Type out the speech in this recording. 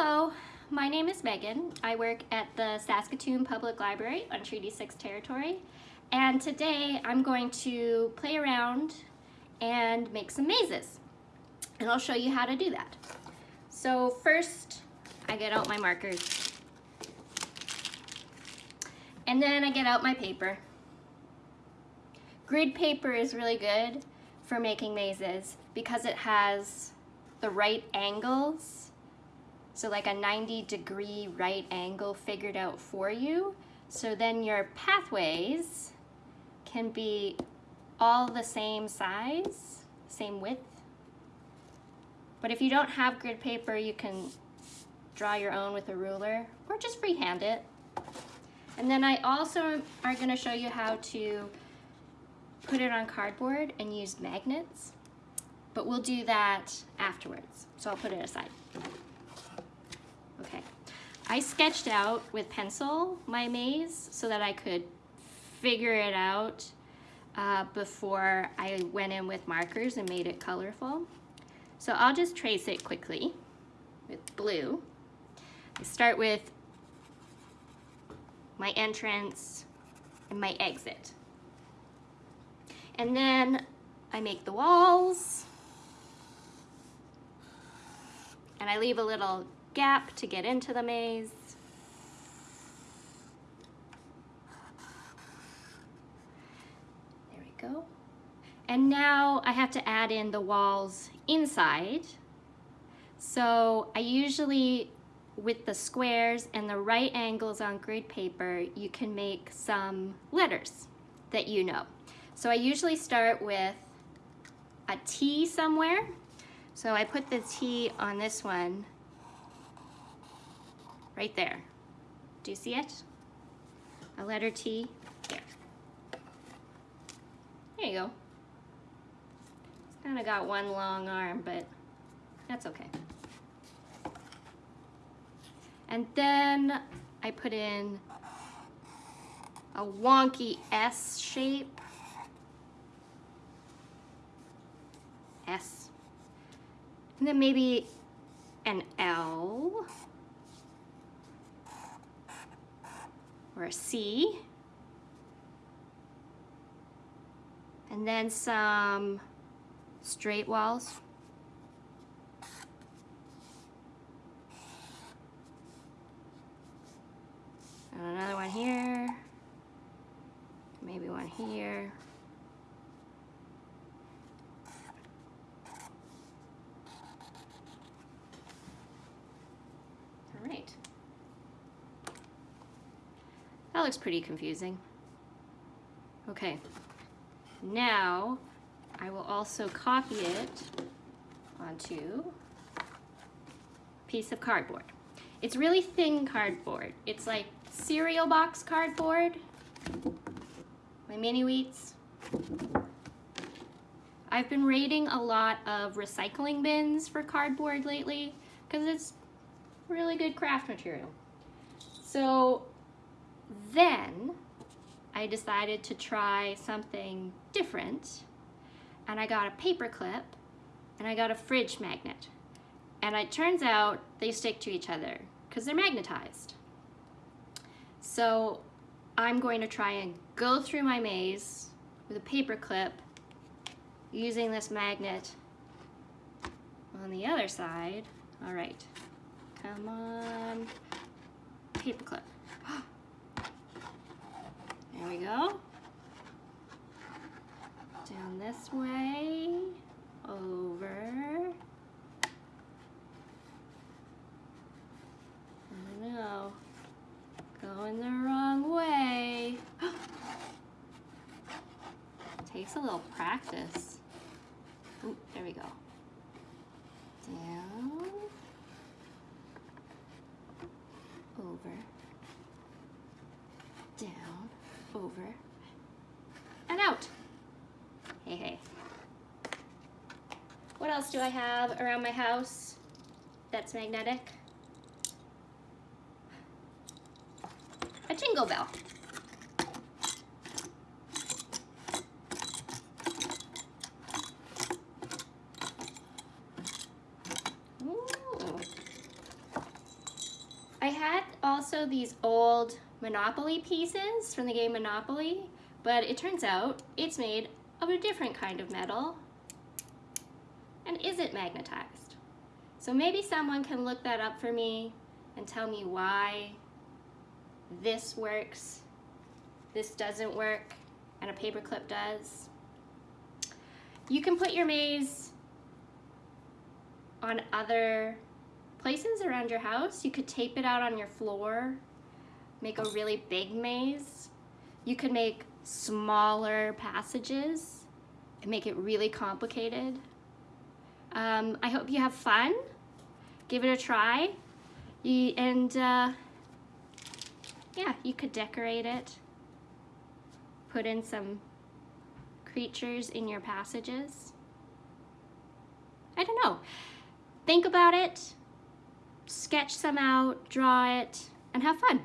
Hello, my name is Megan. I work at the Saskatoon Public Library on Treaty 6 territory. And today I'm going to play around and make some mazes. And I'll show you how to do that. So first, I get out my markers. And then I get out my paper. Grid paper is really good for making mazes because it has the right angles so like a 90 degree right angle figured out for you. So then your pathways can be all the same size, same width. But if you don't have grid paper, you can draw your own with a ruler or just freehand it. And then I also are gonna show you how to put it on cardboard and use magnets, but we'll do that afterwards. So I'll put it aside. I sketched out with pencil my maze so that I could figure it out uh, before I went in with markers and made it colorful. So I'll just trace it quickly with blue. I start with my entrance and my exit. And then I make the walls and I leave a little gap to get into the maze. There we go. And now I have to add in the walls inside. So I usually, with the squares and the right angles on grid paper, you can make some letters that you know. So I usually start with a T somewhere. So I put the T on this one right there. Do you see it? A letter T, there. There you go. It's kind of got one long arm, but that's okay. And then I put in a wonky S shape. S. And then maybe an L. or a C. And then some straight walls. And another one here, maybe one here. All right. That looks pretty confusing. Okay, now I will also copy it onto a piece of cardboard. It's really thin cardboard. It's like cereal box cardboard, my mini wheats. I've been raiding a lot of recycling bins for cardboard lately because it's really good craft material. So then I decided to try something different and I got a paper clip and I got a fridge magnet. And it turns out they stick to each other because they're magnetized. So I'm going to try and go through my maze with a paper clip using this magnet on the other side. All right, come on, paper clip. There we go. Down this way, over. I know, going the wrong way. Takes a little practice. Ooh, there we go. Down, over, over, and out. Hey, hey. What else do I have around my house that's magnetic? A jingle bell. Ooh. I had also these old Monopoly pieces from the game Monopoly, but it turns out it's made of a different kind of metal and isn't magnetized. So maybe someone can look that up for me and tell me why this works, this doesn't work, and a paperclip does. You can put your maze on other places around your house. You could tape it out on your floor, make a really big maze. You could make smaller passages and make it really complicated. Um, I hope you have fun. Give it a try. You, and uh, yeah, you could decorate it. Put in some creatures in your passages. I don't know. Think about it, sketch some out, draw it, and have fun.